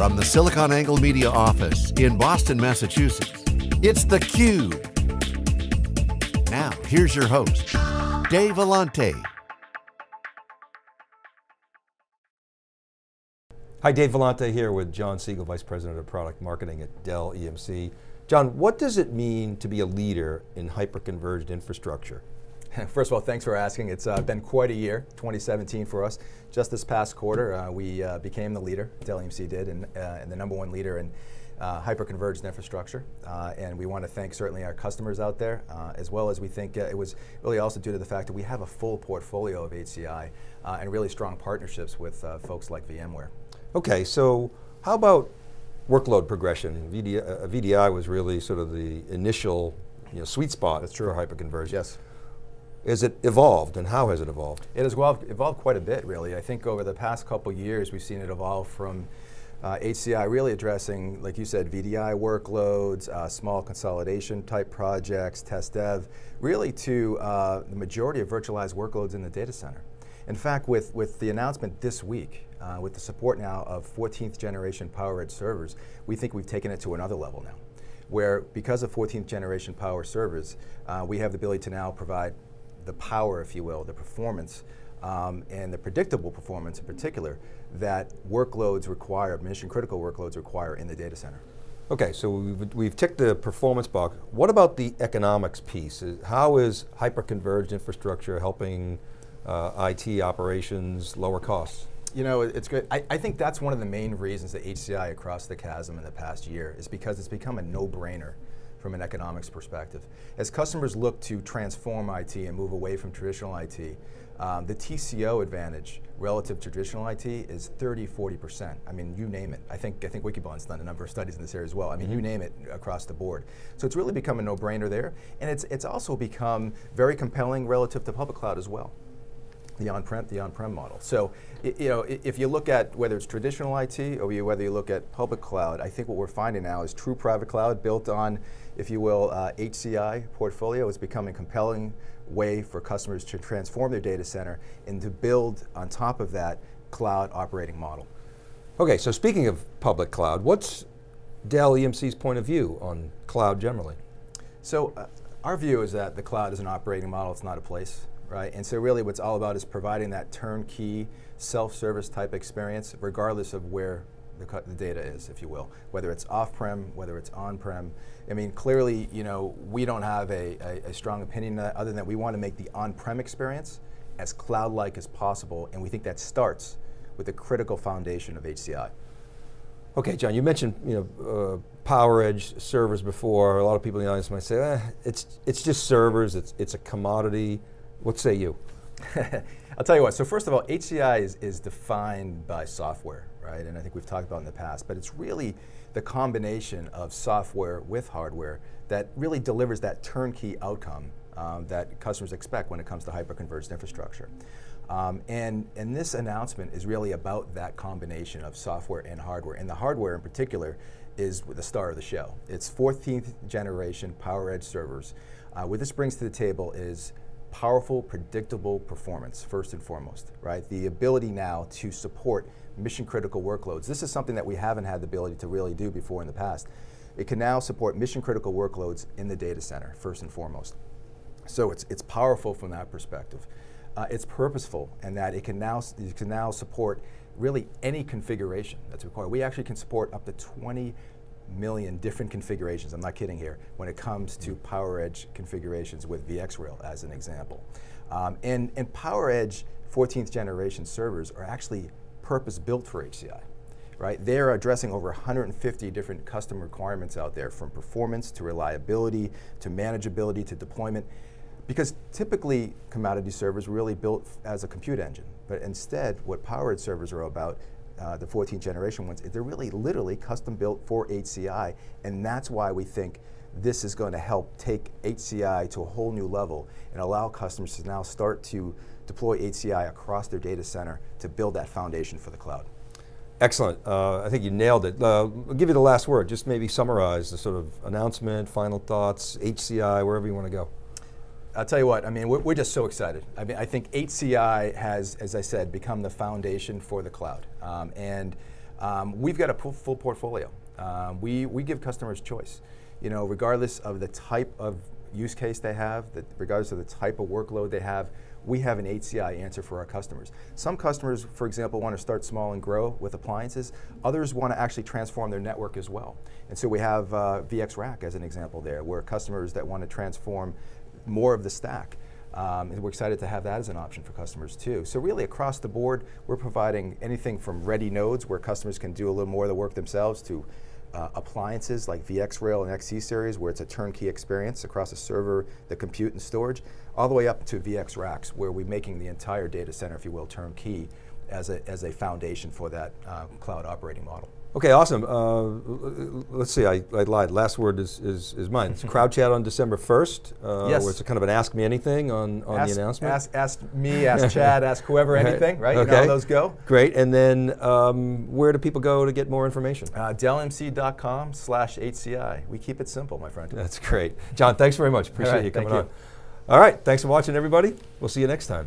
From the SiliconANGLE Media office in Boston, Massachusetts, it's theCUBE. Now, here's your host, Dave Vellante. Hi, Dave Vellante here with John Siegal, Vice President of Product Marketing at Dell EMC. John, what does it mean to be a leader in hyper-converged infrastructure? First of all, thanks for asking. It's uh, been quite a year, 2017 for us. Just this past quarter, uh, we uh, became the leader, Dell EMC did, and, uh, and the number one leader in uh, hyper-converged infrastructure. Uh, and we want to thank certainly our customers out there, as well as we think it was really also due to the fact that we have a full portfolio of HCI and really strong partnerships with folks like VMware. Okay, so how about workload progression? VDI, VDI was really sort of the initial you know, sweet spot That's true. for hyperconverged. Yes. Is it evolved and how has it evolved? It has evolved, evolved quite a bit really. I think over the past couple years we've seen it evolve from uh, HCI really addressing, like you said, VDI workloads, uh, small consolidation type projects, test dev, really to uh, the majority of virtualized workloads in the data center. In fact, with, with the announcement this week, uh, with the support now of 14th generation PowerEdge servers, we think we've taken it to another level now where because of 14th generation power servers, uh, we have the ability to now provide the power, if you will, the performance, um, and the predictable performance in particular that workloads require, mission critical workloads require in the data center. Okay, so we've, we've ticked the performance box. What about the economics piece? How is hyper-converged infrastructure helping uh, IT operations lower costs? You know, it's good. I, I, think that's one of the main reasons that HCI across the chasm in the past year is because it's become a no-brainer from an economics perspective. As customers look to transform IT and move away from traditional IT, um, the TCO advantage relative to traditional IT is 30, 40%. I mean, you name it. I think, I think Wikibon's done a number of studies in this area as well. I mean, mm -hmm. you mm-hmm. name it across the board. So it's really become a no-brainer there. And it's, it's also become very compelling relative to public cloud as well the on-prem the on-prem model. So, you know, if you look at whether it's traditional IT or whether you look at public cloud, I think what we're finding now is true private cloud built on, if you will, uh, HCI portfolio is becoming a compelling way for customers to transform their data center and to build on top of that cloud operating model. Okay, so speaking of public cloud, what's Dell EMC's point of view on cloud generally? So, uh, our view is that the cloud is an operating model, it's not a place right? And so really what's all about is providing that turnkey, self-service type experience, regardless of where the, the, data is, if you will, whether it's off-prem, whether it's on-prem. I mean, clearly, you know, we don't have a, a, a strong opinion other than that we want to make the on-prem experience as cloud-like as possible, and we think that starts with the critical foundation of HCI. Okay, John, you mentioned you know uh, PowerEdge servers before. A lot of people in the audience might say, eh, it's it's just servers. It's it's a commodity. What say you? I'll tell you what, so first of all, HCI is, is defined by software, right? And I think we've talked about in the past, but it's really the combination of software with hardware that really delivers that turnkey outcome um, that customers expect when it comes to hyper-converged infrastructure. Um, and, and this announcement is really about that combination of software and hardware. And the hardware in particular is the star of the show. It's 14th generation PowerEdge servers. Uh, what this brings to the table is powerful, predictable performance, first and foremost, right? The ability now to support mission critical workloads. This is something that we haven't had the ability to really do before in the past. It can now support mission critical workloads in the data center, first and foremost. So it's, it's powerful from that perspective. Uh, it's purposeful in that it can now, it can now support really any configuration that's required. We actually can support up to 20 million different configurations, I'm not kidding here, when it comes to PowerEdge configurations with VxRail as an example. Um, and, and PowerEdge 14th generation servers are actually purpose built for HCI. Right? They're addressing over 150 different custom requirements out there from performance to reliability to manageability to deployment because typically commodity servers really built as a compute engine, but instead what PowerEdge servers are about uh, the 14th generation ones, they're really literally custom built for HCI, and that's why we think this is going to help take HCI to a whole new level and allow customers to now start to deploy HCI across their data center to build that foundation for the cloud. Excellent, uh, I think you nailed it. Uh, I'll give you the last word, just maybe summarize the sort of announcement, final thoughts, HCI, wherever you want to go. I'll tell you what, I mean, we're, we're, just so excited. I mean, I think HCI has, as I said, become the foundation for the cloud. Um, and Um, we've got a full, portfolio. Um, we, we give customers choice. You know, regardless of the type of use case they have, that regardless of the type of workload they have, we have an HCI answer for our customers. Some customers, for example, want to start small and grow with appliances. Others want to actually transform their network as well. And so we have uh, VxRack as an example there, where customers that want to transform more of the stack. Um, and we're excited to have that as an option for customers too. So really across the board, we're providing anything from ready nodes where customers can do a little more of the work themselves to uh, appliances like VxRail and XC series where it's a turnkey experience across the server, the compute and storage, all the way up to VxRacks where we're making the entire data center, if you will, turnkey as a, as a foundation for that uh, cloud operating model. Okay, awesome. Uh, let's see, I, I, lied. Last word is, is, is mine. It's CrowdChat on December 1st. Uh, yes. Where it's kind of an ask me anything on, on ask, the announcement. Ask, ask me, ask Chad, ask whoever anything, right? Okay. You know how those go? Great, and then um, where do people go to get more information? Uh, DellEMC.com slash HCI. We keep it simple, my friend. That's great. John, thanks very much. Appreciate right, you coming you. on. All right, thanks for watching everybody. We'll see you next time.